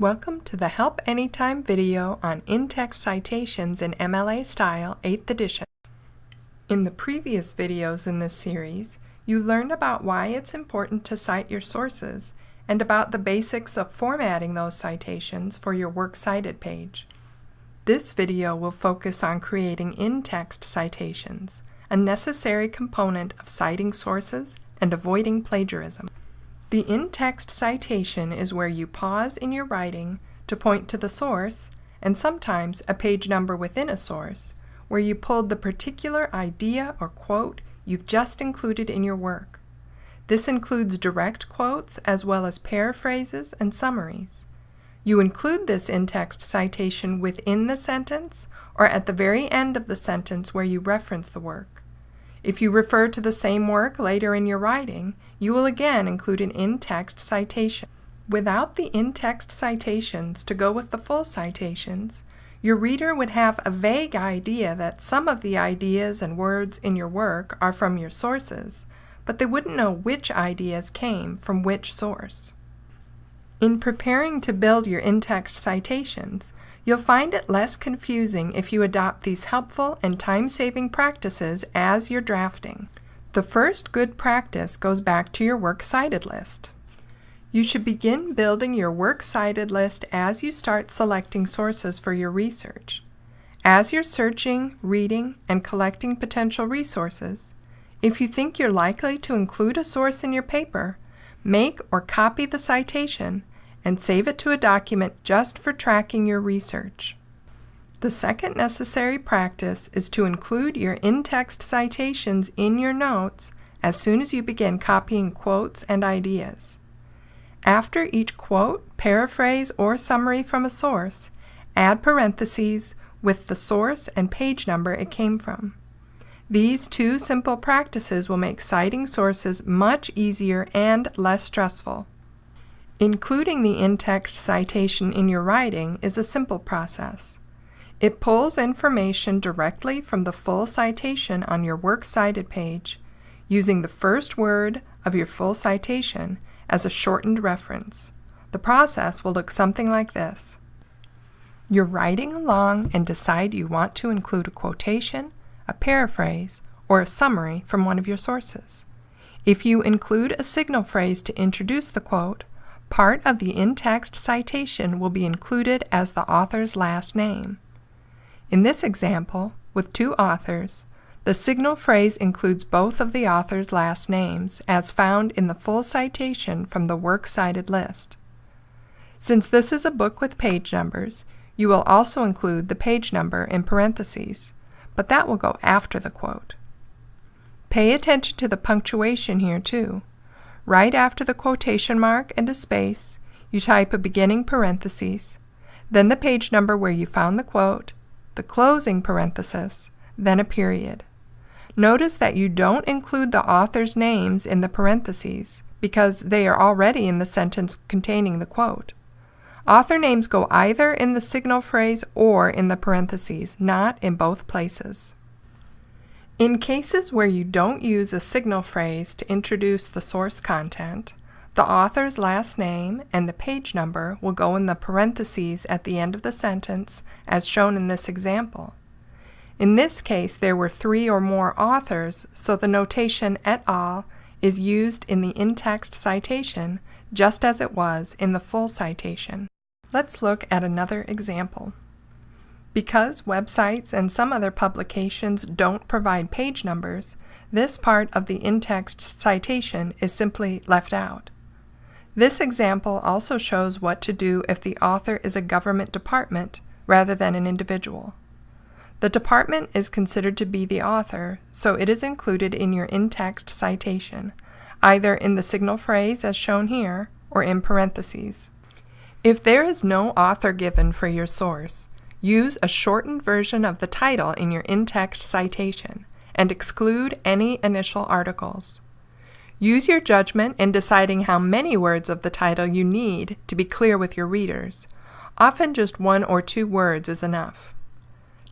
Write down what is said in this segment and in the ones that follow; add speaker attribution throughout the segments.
Speaker 1: Welcome to the Help Anytime video on in-text citations in MLA Style 8th edition. In the previous videos in this series, you learned about why it's important to cite your sources and about the basics of formatting those citations for your Works Cited page. This video will focus on creating in-text citations, a necessary component of citing sources and avoiding plagiarism. The in-text citation is where you pause in your writing to point to the source, and sometimes a page number within a source, where you pulled the particular idea or quote you've just included in your work. This includes direct quotes as well as paraphrases and summaries. You include this in-text citation within the sentence or at the very end of the sentence where you reference the work. If you refer to the same work later in your writing, you will again include an in-text citation. Without the in-text citations to go with the full citations, your reader would have a vague idea that some of the ideas and words in your work are from your sources, but they wouldn't know which ideas came from which source. In preparing to build your in-text citations, You'll find it less confusing if you adopt these helpful and time-saving practices as you're drafting. The first good practice goes back to your Works Cited list. You should begin building your Works Cited list as you start selecting sources for your research. As you're searching, reading, and collecting potential resources, if you think you're likely to include a source in your paper, make or copy the citation and save it to a document just for tracking your research. The second necessary practice is to include your in-text citations in your notes as soon as you begin copying quotes and ideas. After each quote, paraphrase, or summary from a source, add parentheses with the source and page number it came from. These two simple practices will make citing sources much easier and less stressful. Including the in-text citation in your writing is a simple process. It pulls information directly from the full citation on your Works Cited page using the first word of your full citation as a shortened reference. The process will look something like this. You're writing along and decide you want to include a quotation, a paraphrase, or a summary from one of your sources. If you include a signal phrase to introduce the quote, Part of the in-text citation will be included as the author's last name. In this example, with two authors, the signal phrase includes both of the author's last names as found in the full citation from the Works Cited list. Since this is a book with page numbers, you will also include the page number in parentheses, but that will go after the quote. Pay attention to the punctuation here too. Right after the quotation mark and a space, you type a beginning parenthesis, then the page number where you found the quote, the closing parenthesis, then a period. Notice that you don't include the author's names in the parentheses because they are already in the sentence containing the quote. Author names go either in the signal phrase or in the parentheses, not in both places. In cases where you don't use a signal phrase to introduce the source content, the author's last name and the page number will go in the parentheses at the end of the sentence as shown in this example. In this case, there were three or more authors, so the notation et al. is used in the in-text citation just as it was in the full citation. Let's look at another example. Because websites and some other publications don't provide page numbers, this part of the in-text citation is simply left out. This example also shows what to do if the author is a government department rather than an individual. The department is considered to be the author, so it is included in your in-text citation, either in the signal phrase as shown here or in parentheses. If there is no author given for your source, Use a shortened version of the title in your in-text citation and exclude any initial articles. Use your judgment in deciding how many words of the title you need to be clear with your readers. Often just one or two words is enough.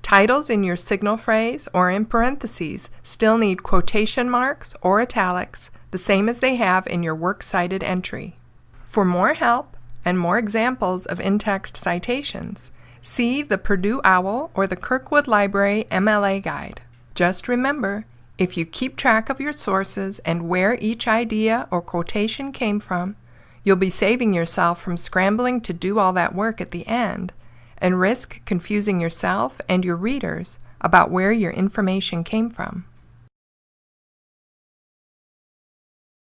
Speaker 1: Titles in your signal phrase or in parentheses still need quotation marks or italics, the same as they have in your Works Cited entry. For more help, and more examples of in-text citations, see the Purdue OWL or the Kirkwood Library MLA Guide. Just remember, if you keep track of your sources and where each idea or quotation came from, you'll be saving yourself from scrambling to do all that work at the end and risk confusing yourself and your readers about where your information came from.